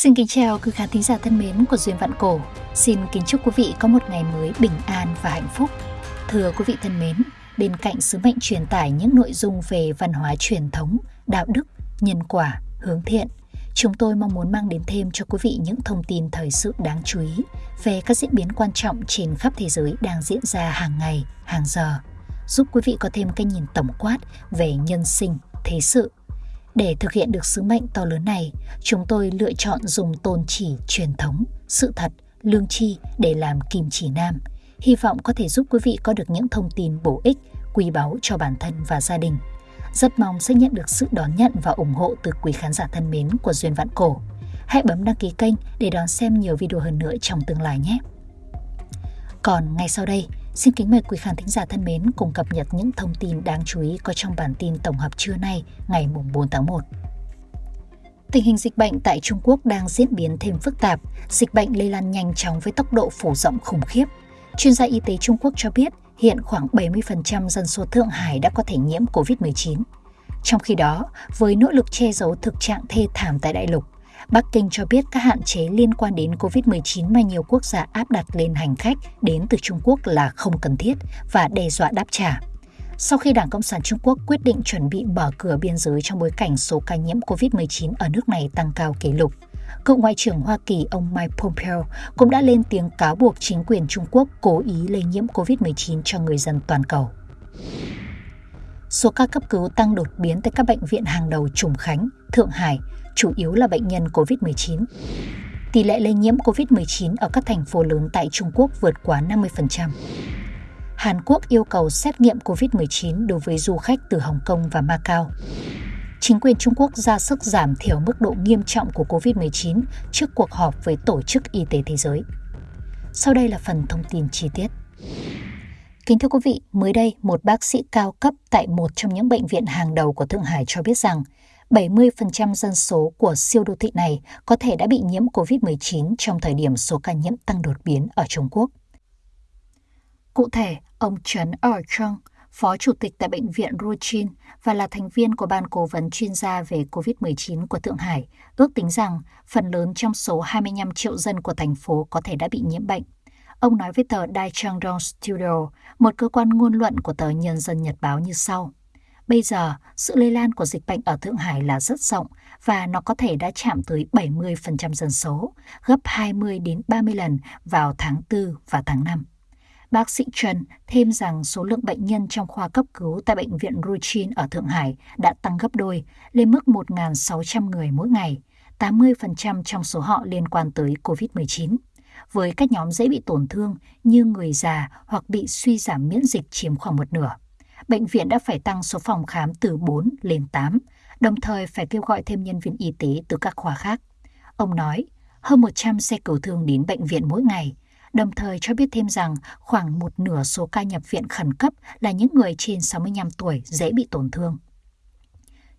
Xin kính chào quý khán thính giả thân mến của Duyên Vạn Cổ. Xin kính chúc quý vị có một ngày mới bình an và hạnh phúc. Thưa quý vị thân mến, bên cạnh sứ mệnh truyền tải những nội dung về văn hóa truyền thống, đạo đức, nhân quả, hướng thiện, chúng tôi mong muốn mang đến thêm cho quý vị những thông tin thời sự đáng chú ý về các diễn biến quan trọng trên khắp thế giới đang diễn ra hàng ngày, hàng giờ, giúp quý vị có thêm cái nhìn tổng quát về nhân sinh, thế sự để thực hiện được sứ mệnh to lớn này, chúng tôi lựa chọn dùng tôn chỉ truyền thống, sự thật, lương tri để làm kim chỉ nam. Hy vọng có thể giúp quý vị có được những thông tin bổ ích, quý báu cho bản thân và gia đình. Rất mong sẽ nhận được sự đón nhận và ủng hộ từ quý khán giả thân mến của Duyên Vạn Cổ. Hãy bấm đăng ký kênh để đón xem nhiều video hơn nữa trong tương lai nhé. Còn ngay sau đây, Xin kính mời quý khán thính giả thân mến cùng cập nhật những thông tin đáng chú ý có trong bản tin tổng hợp trưa nay ngày 4 tháng 1. Tình hình dịch bệnh tại Trung Quốc đang diễn biến thêm phức tạp, dịch bệnh lây lan nhanh chóng với tốc độ phủ rộng khủng khiếp. Chuyên gia y tế Trung Quốc cho biết hiện khoảng 70% dân số Thượng Hải đã có thể nhiễm COVID-19. Trong khi đó, với nỗ lực che giấu thực trạng thê thảm tại đại lục, Bắc Kinh cho biết các hạn chế liên quan đến COVID-19 mà nhiều quốc gia áp đặt lên hành khách đến từ Trung Quốc là không cần thiết và đe dọa đáp trả. Sau khi Đảng Cộng sản Trung Quốc quyết định chuẩn bị mở cửa biên giới trong bối cảnh số ca nhiễm COVID-19 ở nước này tăng cao kỷ lục, cựu Ngoại trưởng Hoa Kỳ ông Mike Pompeo cũng đã lên tiếng cáo buộc chính quyền Trung Quốc cố ý lây nhiễm COVID-19 cho người dân toàn cầu. Số ca cấp cứu tăng đột biến tại các bệnh viện hàng đầu Trùng Khánh, Thượng Hải chủ yếu là bệnh nhân COVID-19. Tỷ lệ lây nhiễm COVID-19 ở các thành phố lớn tại Trung Quốc vượt quá 50%. Hàn Quốc yêu cầu xét nghiệm COVID-19 đối với du khách từ Hồng Kông và Macau. Chính quyền Trung Quốc ra sức giảm thiểu mức độ nghiêm trọng của COVID-19 trước cuộc họp với Tổ chức Y tế Thế giới. Sau đây là phần thông tin chi tiết. Kính thưa quý vị, mới đây, một bác sĩ cao cấp tại một trong những bệnh viện hàng đầu của Thượng Hải cho biết rằng 70% dân số của siêu đô thị này có thể đã bị nhiễm COVID-19 trong thời điểm số ca nhiễm tăng đột biến ở Trung Quốc. Cụ thể, ông Trần ở Chung, Phó Chủ tịch tại Bệnh viện Ruchin và là thành viên của Ban Cố vấn chuyên gia về COVID-19 của Thượng Hải, ước tính rằng phần lớn trong số 25 triệu dân của thành phố có thể đã bị nhiễm bệnh. Ông nói với tờ Dai Changdong Studio, một cơ quan ngôn luận của tờ Nhân dân Nhật Báo như sau. Bây giờ, sự lây lan của dịch bệnh ở Thượng Hải là rất rộng và nó có thể đã chạm tới 70% dân số, gấp 20 đến 30 lần vào tháng 4 và tháng 5. Bác sĩ Trần thêm rằng số lượng bệnh nhân trong khoa cấp cứu tại bệnh viện Ruchin ở Thượng Hải đã tăng gấp đôi, lên mức 1.600 người mỗi ngày, 80% trong số họ liên quan tới COVID-19 với các nhóm dễ bị tổn thương như người già hoặc bị suy giảm miễn dịch chiếm khoảng một nửa bệnh viện đã phải tăng số phòng khám từ 4 lên 8, đồng thời phải kêu gọi thêm nhân viên y tế từ các khoa khác. Ông nói, hơn 100 xe cứu thương đến bệnh viện mỗi ngày, đồng thời cho biết thêm rằng khoảng một nửa số ca nhập viện khẩn cấp là những người trên 65 tuổi dễ bị tổn thương.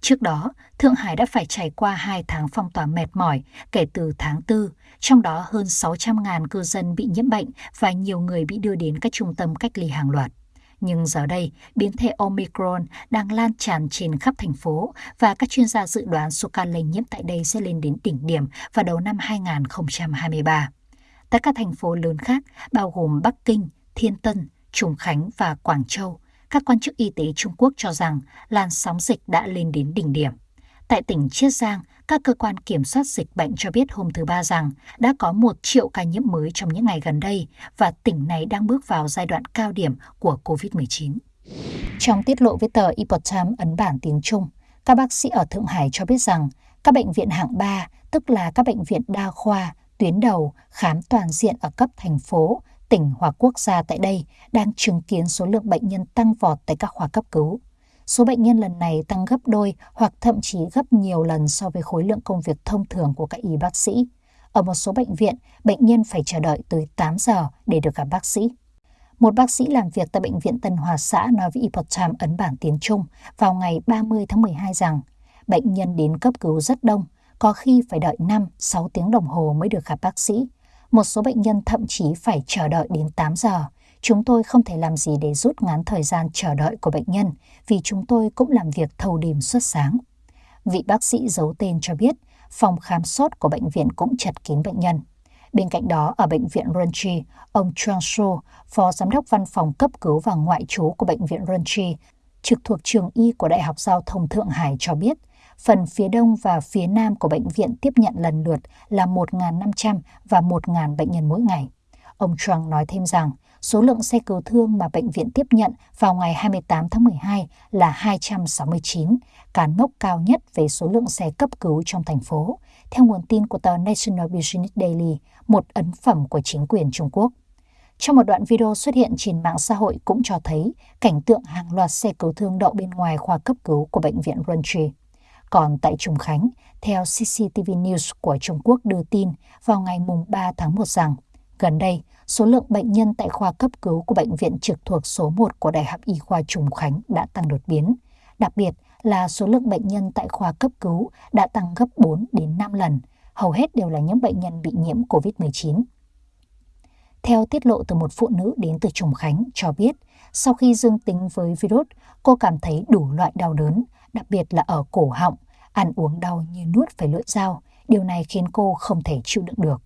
Trước đó, Thượng Hải đã phải trải qua 2 tháng phong tỏa mệt mỏi kể từ tháng 4, trong đó hơn 600.000 cư dân bị nhiễm bệnh và nhiều người bị đưa đến các trung tâm cách ly hàng loạt. Nhưng giờ đây, biến thể Omicron đang lan tràn trên khắp thành phố và các chuyên gia dự đoán số ca lây nhiễm tại đây sẽ lên đến đỉnh điểm vào đầu năm 2023. Tại các thành phố lớn khác, bao gồm Bắc Kinh, Thiên Tân, Trùng Khánh và Quảng Châu, các quan chức y tế Trung Quốc cho rằng làn sóng dịch đã lên đến đỉnh điểm. Tại tỉnh Chiết Giang, các cơ quan kiểm soát dịch bệnh cho biết hôm thứ Ba rằng đã có một triệu ca nhiễm mới trong những ngày gần đây và tỉnh này đang bước vào giai đoạn cao điểm của COVID-19. Trong tiết lộ với tờ Epoch Times ấn bản tiếng Trung, các bác sĩ ở Thượng Hải cho biết rằng các bệnh viện hạng 3, tức là các bệnh viện đa khoa, tuyến đầu, khám toàn diện ở cấp thành phố, tỉnh hoặc quốc gia tại đây đang chứng kiến số lượng bệnh nhân tăng vọt tại các khoa cấp cứu. Số bệnh nhân lần này tăng gấp đôi hoặc thậm chí gấp nhiều lần so với khối lượng công việc thông thường của các y bác sĩ. Ở một số bệnh viện, bệnh nhân phải chờ đợi tới 8 giờ để được gặp bác sĩ. Một bác sĩ làm việc tại Bệnh viện Tân Hòa xã nói với Epoch Times ấn bản tiếng Trung vào ngày 30 tháng 12 rằng bệnh nhân đến cấp cứu rất đông, có khi phải đợi 5-6 tiếng đồng hồ mới được gặp bác sĩ. Một số bệnh nhân thậm chí phải chờ đợi đến 8 giờ Chúng tôi không thể làm gì để rút ngắn thời gian chờ đợi của bệnh nhân vì chúng tôi cũng làm việc thâu đêm suốt sáng. Vị bác sĩ giấu tên cho biết, phòng khám sốt của bệnh viện cũng chật kín bệnh nhân. Bên cạnh đó, ở bệnh viện Runchi, ông Chuang Shu, phó giám đốc văn phòng cấp cứu và ngoại trú của bệnh viện Runchi, trực thuộc trường y của Đại học Giao thông Thượng Hải cho biết, phần phía đông và phía nam của bệnh viện tiếp nhận lần lượt là 1.500 và 1.000 bệnh nhân mỗi ngày. Ông Trump nói thêm rằng, số lượng xe cứu thương mà bệnh viện tiếp nhận vào ngày 28 tháng 12 là 269, cán mốc cao nhất về số lượng xe cấp cứu trong thành phố, theo nguồn tin của tờ National Business Daily, một ấn phẩm của chính quyền Trung Quốc. Trong một đoạn video xuất hiện trên mạng xã hội cũng cho thấy cảnh tượng hàng loạt xe cứu thương đậu bên ngoài khoa cấp cứu của bệnh viện Runtree. Còn tại Trùng Khánh, theo CCTV News của Trung Quốc đưa tin vào ngày 3 tháng 1 rằng, gần đây, số lượng bệnh nhân tại khoa cấp cứu của bệnh viện trực thuộc số 1 của Đại học Y khoa Trùng Khánh đã tăng đột biến. Đặc biệt là số lượng bệnh nhân tại khoa cấp cứu đã tăng gấp 4 đến 5 lần, hầu hết đều là những bệnh nhân bị nhiễm COVID-19. Theo tiết lộ từ một phụ nữ đến từ Trùng Khánh cho biết, sau khi dương tính với virus, cô cảm thấy đủ loại đau đớn, đặc biệt là ở cổ họng, ăn uống đau như nuốt phải lưỡi dao. Điều này khiến cô không thể chịu đựng được.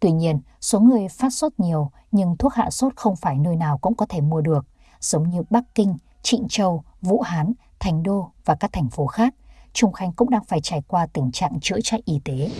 Tuy nhiên, số người phát sốt nhiều nhưng thuốc hạ sốt không phải nơi nào cũng có thể mua được, giống như Bắc Kinh, Trịnh Châu, Vũ Hán, Thành Đô và các thành phố khác. Trùng Khánh cũng đang phải trải qua tình trạng chữa chạy y tế.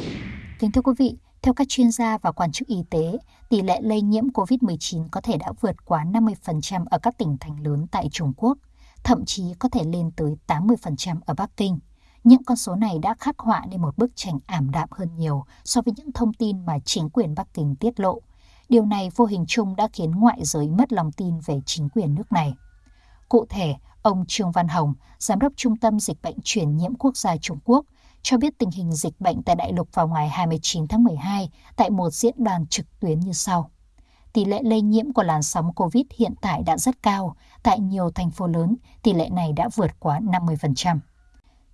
Kính thưa quý vị, theo các chuyên gia và quan chức y tế, tỷ lệ lây nhiễm COVID-19 có thể đã vượt quá 50% ở các tỉnh thành lớn tại Trung Quốc, thậm chí có thể lên tới 80% ở Bắc Kinh. Những con số này đã khắc họa nên một bức tranh ảm đạm hơn nhiều so với những thông tin mà chính quyền Bắc Kinh tiết lộ. Điều này vô hình chung đã khiến ngoại giới mất lòng tin về chính quyền nước này. Cụ thể, ông Trương Văn Hồng, Giám đốc Trung tâm Dịch bệnh truyền nhiễm quốc gia Trung Quốc, cho biết tình hình dịch bệnh tại đại lục vào ngày 29 tháng 12 tại một diễn đàn trực tuyến như sau. Tỷ lệ lây nhiễm của làn sóng COVID hiện tại đã rất cao. Tại nhiều thành phố lớn, tỷ lệ này đã vượt quá 50%.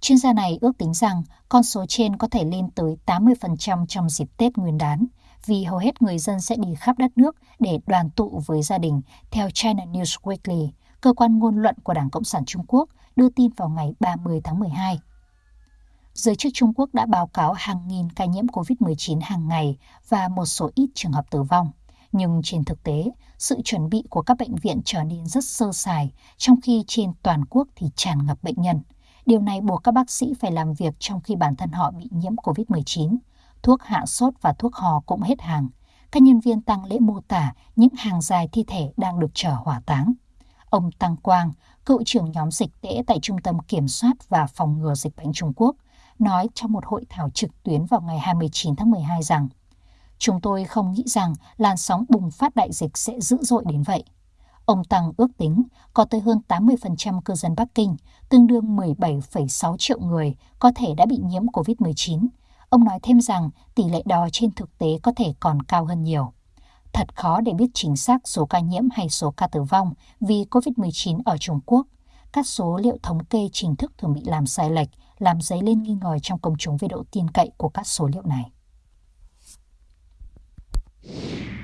Chuyên gia này ước tính rằng con số trên có thể lên tới 80% trong dịp Tết Nguyên đán, vì hầu hết người dân sẽ đi khắp đất nước để đoàn tụ với gia đình, theo China News Weekly, cơ quan ngôn luận của Đảng Cộng sản Trung Quốc đưa tin vào ngày 30 tháng 12. Giới chức Trung Quốc đã báo cáo hàng nghìn ca nhiễm COVID-19 hàng ngày và một số ít trường hợp tử vong. Nhưng trên thực tế, sự chuẩn bị của các bệnh viện trở nên rất sơ sài, trong khi trên toàn quốc thì tràn ngập bệnh nhân. Điều này buộc các bác sĩ phải làm việc trong khi bản thân họ bị nhiễm COVID-19. Thuốc hạ sốt và thuốc hò cũng hết hàng. Các nhân viên tăng lễ mô tả những hàng dài thi thể đang được chở hỏa táng. Ông Tăng Quang, cựu trưởng nhóm dịch tễ tại Trung tâm Kiểm soát và Phòng ngừa Dịch bệnh Trung Quốc, nói trong một hội thảo trực tuyến vào ngày 29 tháng 12 rằng Chúng tôi không nghĩ rằng làn sóng bùng phát đại dịch sẽ dữ dội đến vậy. Ông Tăng ước tính có tới hơn 80% cư dân Bắc Kinh, tương đương 17,6 triệu người, có thể đã bị nhiễm COVID-19. Ông nói thêm rằng tỷ lệ đó trên thực tế có thể còn cao hơn nhiều. Thật khó để biết chính xác số ca nhiễm hay số ca tử vong vì COVID-19 ở Trung Quốc. Các số liệu thống kê chính thức thường bị làm sai lệch, làm dấy lên nghi ngờ trong công chúng về độ tin cậy của các số liệu này.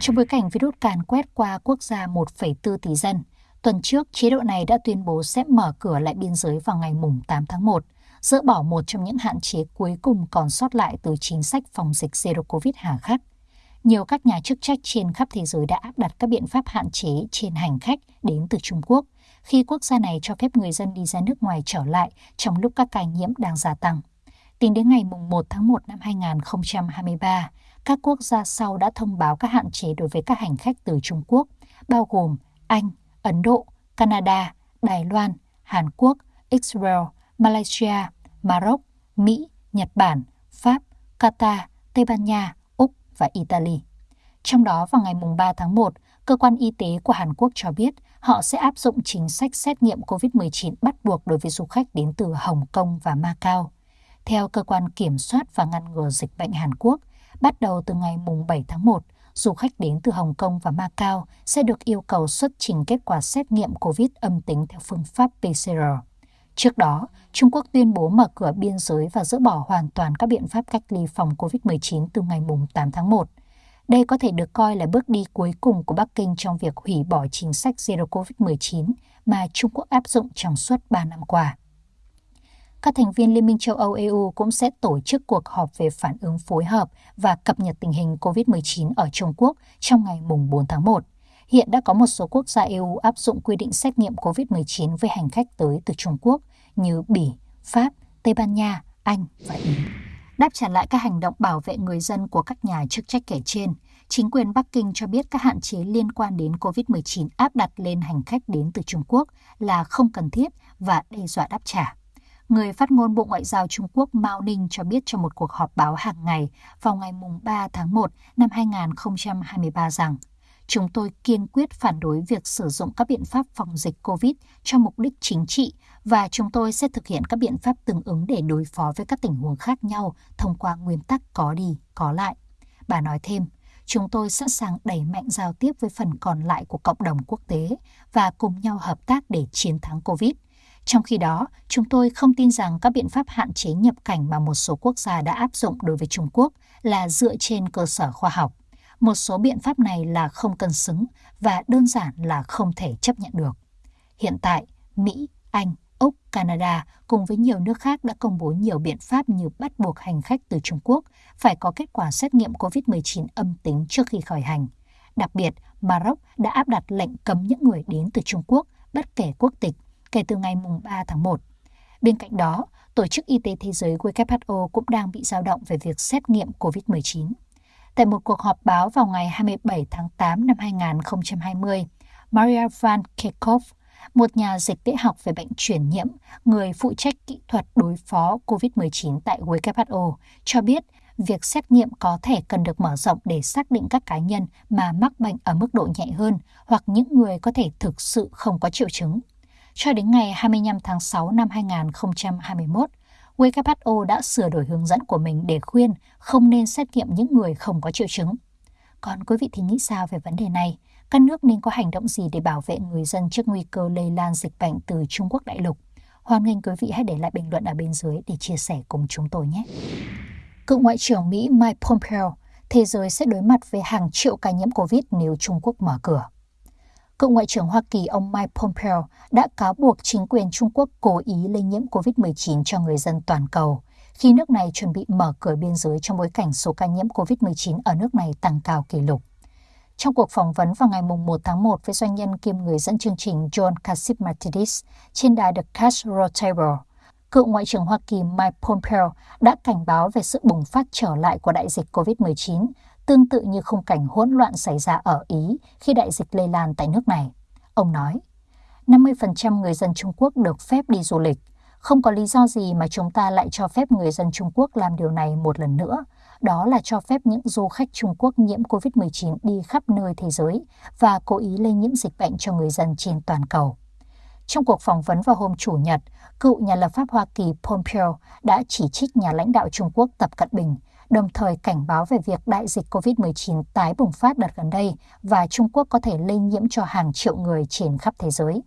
Trong bối cảnh virus càn quét qua quốc gia 1,4 tỷ dân, tuần trước chế độ này đã tuyên bố sẽ mở cửa lại biên giới vào ngày mùng 8 tháng 1, dỡ bỏ một trong những hạn chế cuối cùng còn sót lại từ chính sách phòng dịch Zero Covid hà khắc. Nhiều các nhà chức trách trên khắp thế giới đã áp đặt các biện pháp hạn chế trên hành khách đến từ Trung Quốc, khi quốc gia này cho phép người dân đi ra nước ngoài trở lại trong lúc các ca nhiễm đang gia tăng. Tính đến ngày 1 tháng 1 năm 2023, các quốc gia sau đã thông báo các hạn chế đối với các hành khách từ Trung Quốc, bao gồm Anh, Ấn Độ, Canada, Đài Loan, Hàn Quốc, Israel, Malaysia, Maroc, Mỹ, Nhật Bản, Pháp, Qatar, Tây Ban Nha, Úc và Italy. Trong đó vào ngày 3 tháng 1, cơ quan y tế của Hàn Quốc cho biết họ sẽ áp dụng chính sách xét nghiệm COVID-19 bắt buộc đối với du khách đến từ Hồng Kông và Macau. Theo cơ quan kiểm soát và ngăn ngừa dịch bệnh Hàn Quốc, bắt đầu từ ngày mùng 7 tháng 1, du khách đến từ Hồng Kông và Macau sẽ được yêu cầu xuất trình kết quả xét nghiệm COVID âm tính theo phương pháp PCR. Trước đó, Trung Quốc tuyên bố mở cửa biên giới và dỡ bỏ hoàn toàn các biện pháp cách ly phòng COVID-19 từ ngày 8 tháng 1. Đây có thể được coi là bước đi cuối cùng của Bắc Kinh trong việc hủy bỏ chính sách Zero COVID-19 mà Trung Quốc áp dụng trong suốt 3 năm qua các thành viên Liên minh châu Âu EU cũng sẽ tổ chức cuộc họp về phản ứng phối hợp và cập nhật tình hình COVID-19 ở Trung Quốc trong ngày 4 tháng 1. Hiện đã có một số quốc gia EU áp dụng quy định xét nghiệm COVID-19 với hành khách tới từ Trung Quốc như Bỉ, Pháp, Tây Ban Nha, Anh và Ý. Đáp trả lại các hành động bảo vệ người dân của các nhà chức trách kể trên, chính quyền Bắc Kinh cho biết các hạn chế liên quan đến COVID-19 áp đặt lên hành khách đến từ Trung Quốc là không cần thiết và đe dọa đáp trả. Người phát ngôn Bộ Ngoại giao Trung Quốc Mao Ninh cho biết trong một cuộc họp báo hàng ngày vào ngày 3 tháng 1 năm 2023 rằng Chúng tôi kiên quyết phản đối việc sử dụng các biện pháp phòng dịch COVID cho mục đích chính trị và chúng tôi sẽ thực hiện các biện pháp tương ứng để đối phó với các tình huống khác nhau thông qua nguyên tắc có đi, có lại. Bà nói thêm, chúng tôi sẵn sàng đẩy mạnh giao tiếp với phần còn lại của cộng đồng quốc tế và cùng nhau hợp tác để chiến thắng COVID. Trong khi đó, chúng tôi không tin rằng các biện pháp hạn chế nhập cảnh mà một số quốc gia đã áp dụng đối với Trung Quốc là dựa trên cơ sở khoa học. Một số biện pháp này là không cân xứng và đơn giản là không thể chấp nhận được. Hiện tại, Mỹ, Anh, Úc, Canada cùng với nhiều nước khác đã công bố nhiều biện pháp như bắt buộc hành khách từ Trung Quốc phải có kết quả xét nghiệm COVID-19 âm tính trước khi khởi hành. Đặc biệt, Maroc đã áp đặt lệnh cấm những người đến từ Trung Quốc bất kể quốc tịch kể từ ngày 3 tháng 1. Bên cạnh đó, Tổ chức Y tế Thế giới WHO cũng đang bị dao động về việc xét nghiệm COVID-19. Tại một cuộc họp báo vào ngày 27 tháng 8 năm 2020, Maria Van Kerkhove, một nhà dịch tễ học về bệnh truyền nhiễm, người phụ trách kỹ thuật đối phó COVID-19 tại WHO, cho biết việc xét nghiệm có thể cần được mở rộng để xác định các cá nhân mà mắc bệnh ở mức độ nhẹ hơn hoặc những người có thể thực sự không có triệu chứng. Cho đến ngày 25 tháng 6 năm 2021, WHO đã sửa đổi hướng dẫn của mình để khuyên không nên xét nghiệm những người không có triệu chứng. Còn quý vị thì nghĩ sao về vấn đề này? Các nước nên có hành động gì để bảo vệ người dân trước nguy cơ lây lan dịch bệnh từ Trung Quốc đại lục? Hoan nghênh quý vị hãy để lại bình luận ở bên dưới để chia sẻ cùng chúng tôi nhé. Cựu Ngoại trưởng Mỹ Mike Pompeo, thế giới sẽ đối mặt với hàng triệu ca nhiễm COVID nếu Trung Quốc mở cửa. Cựu Ngoại trưởng Hoa Kỳ ông Mike Pompeo đã cáo buộc chính quyền Trung Quốc cố ý lây nhiễm COVID-19 cho người dân toàn cầu, khi nước này chuẩn bị mở cửa biên giới trong bối cảnh số ca nhiễm COVID-19 ở nước này tăng cao kỷ lục. Trong cuộc phỏng vấn vào ngày 1 tháng 1 với doanh nhân kiêm người dẫn chương trình John Cassimatidis trên đài The Cash Roundtable, cựu Ngoại trưởng Hoa Kỳ Mike Pompeo đã cảnh báo về sự bùng phát trở lại của đại dịch COVID-19 tương tự như khung cảnh hỗn loạn xảy ra ở Ý khi đại dịch lây lan tại nước này. Ông nói, 50% người dân Trung Quốc được phép đi du lịch. Không có lý do gì mà chúng ta lại cho phép người dân Trung Quốc làm điều này một lần nữa. Đó là cho phép những du khách Trung Quốc nhiễm COVID-19 đi khắp nơi thế giới và cố ý lây nhiễm dịch bệnh cho người dân trên toàn cầu. Trong cuộc phỏng vấn vào hôm Chủ nhật, cựu nhà lập pháp Hoa Kỳ Pompeo đã chỉ trích nhà lãnh đạo Trung Quốc Tập Cận Bình đồng thời cảnh báo về việc đại dịch COVID-19 tái bùng phát đợt gần đây và Trung Quốc có thể lây nhiễm cho hàng triệu người trên khắp thế giới.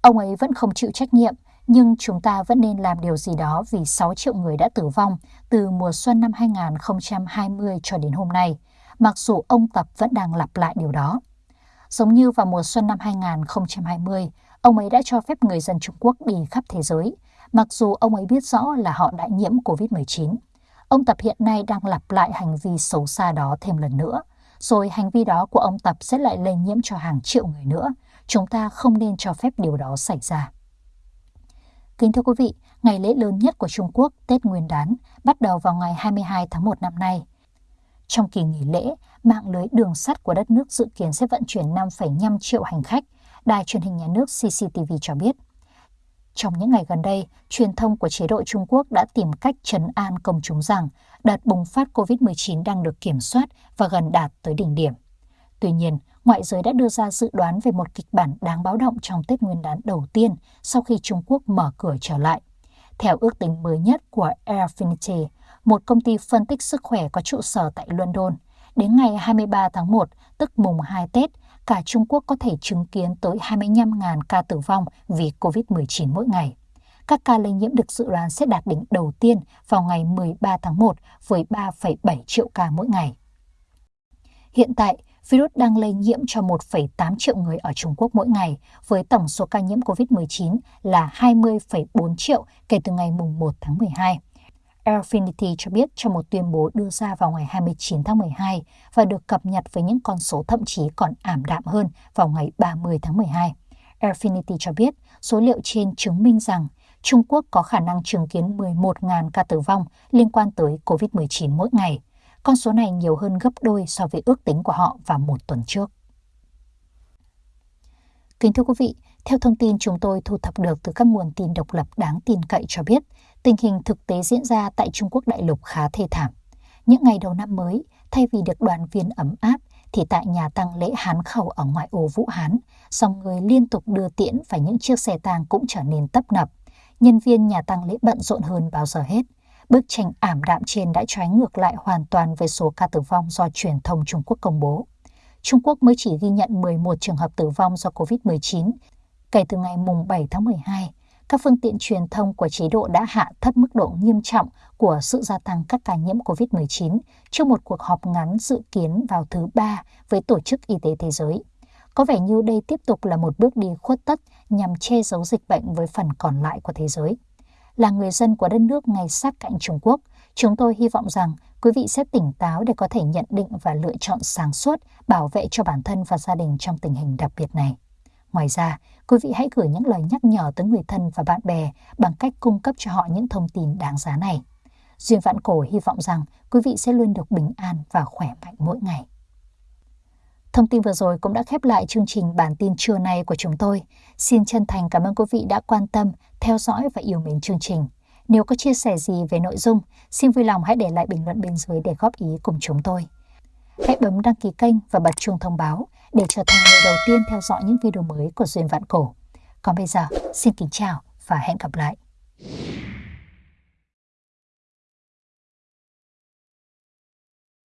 Ông ấy vẫn không chịu trách nhiệm, nhưng chúng ta vẫn nên làm điều gì đó vì 6 triệu người đã tử vong từ mùa xuân năm 2020 cho đến hôm nay, mặc dù ông Tập vẫn đang lặp lại điều đó. Giống như vào mùa xuân năm 2020, ông ấy đã cho phép người dân Trung Quốc đi khắp thế giới, mặc dù ông ấy biết rõ là họ đã nhiễm COVID-19. Ông Tập hiện nay đang lặp lại hành vi xấu xa đó thêm lần nữa, rồi hành vi đó của ông Tập sẽ lại lây nhiễm cho hàng triệu người nữa. Chúng ta không nên cho phép điều đó xảy ra. Kính thưa quý vị, ngày lễ lớn nhất của Trung Quốc, Tết Nguyên đán, bắt đầu vào ngày 22 tháng 1 năm nay. Trong kỳ nghỉ lễ, mạng lưới đường sắt của đất nước dự kiến sẽ vận chuyển 5,5 triệu hành khách, Đài truyền hình nhà nước CCTV cho biết. Trong những ngày gần đây, truyền thông của chế độ Trung Quốc đã tìm cách trấn an công chúng rằng đợt bùng phát COVID-19 đang được kiểm soát và gần đạt tới đỉnh điểm. Tuy nhiên, ngoại giới đã đưa ra dự đoán về một kịch bản đáng báo động trong Tết Nguyên đán đầu tiên sau khi Trung Quốc mở cửa trở lại. Theo ước tính mới nhất của Airfinity, một công ty phân tích sức khỏe có trụ sở tại London, đến ngày 23 tháng 1, tức mùng 2 Tết, cả Trung Quốc có thể chứng kiến tới 25.000 ca tử vong vì COVID-19 mỗi ngày. Các ca lây nhiễm được dự đoán sẽ đạt đỉnh đầu tiên vào ngày 13 tháng 1 với 3,7 triệu ca mỗi ngày. Hiện tại, virus đang lây nhiễm cho 1,8 triệu người ở Trung Quốc mỗi ngày, với tổng số ca nhiễm COVID-19 là 20,4 triệu kể từ ngày 1 tháng 12. Airfinity cho biết trong một tuyên bố đưa ra vào ngày 29 tháng 12 và được cập nhật với những con số thậm chí còn ảm đạm hơn vào ngày 30 tháng 12. Airfinity cho biết số liệu trên chứng minh rằng Trung Quốc có khả năng chứng kiến 11.000 ca tử vong liên quan tới COVID-19 mỗi ngày. Con số này nhiều hơn gấp đôi so với ước tính của họ vào một tuần trước. Kính thưa quý vị, theo thông tin chúng tôi thu thập được từ các nguồn tin độc lập đáng tin cậy cho biết, tình hình thực tế diễn ra tại Trung Quốc đại lục khá thê thảm. Những ngày đầu năm mới, thay vì được đoàn viên ấm áp, thì tại nhà tăng lễ Hán Khẩu ở ngoại ô Vũ Hán, dòng người liên tục đưa tiễn và những chiếc xe tang cũng trở nên tấp nập. Nhân viên nhà tăng lễ bận rộn hơn bao giờ hết. Bức tranh ảm đạm trên đã trái ngược lại hoàn toàn với số ca tử vong do truyền thông Trung Quốc công bố. Trung Quốc mới chỉ ghi nhận 11 trường hợp tử vong do COVID-19 kể từ ngày mùng 7 tháng 12. Các phương tiện truyền thông của chế độ đã hạ thấp mức độ nghiêm trọng của sự gia tăng các ca nhiễm COVID-19 trước một cuộc họp ngắn dự kiến vào thứ Ba với Tổ chức Y tế Thế giới. Có vẻ như đây tiếp tục là một bước đi khuất tất nhằm che giấu dịch bệnh với phần còn lại của thế giới. Là người dân của đất nước ngay sát cạnh Trung Quốc, chúng tôi hy vọng rằng quý vị sẽ tỉnh táo để có thể nhận định và lựa chọn sáng suốt bảo vệ cho bản thân và gia đình trong tình hình đặc biệt này. Ngoài ra, quý vị hãy gửi những lời nhắc nhở tới người thân và bạn bè bằng cách cung cấp cho họ những thông tin đáng giá này. Duyên Vạn Cổ hy vọng rằng quý vị sẽ luôn được bình an và khỏe mạnh mỗi ngày. Thông tin vừa rồi cũng đã khép lại chương trình bản tin trưa nay của chúng tôi. Xin chân thành cảm ơn quý vị đã quan tâm, theo dõi và yêu mến chương trình. Nếu có chia sẻ gì về nội dung, xin vui lòng hãy để lại bình luận bên dưới để góp ý cùng chúng tôi. Hãy bấm đăng ký kênh và bật chuông thông báo để trở thành người đầu tiên theo dõi những video mới của Duyên Vạn Cổ. Còn bây giờ, xin kính chào và hẹn gặp lại.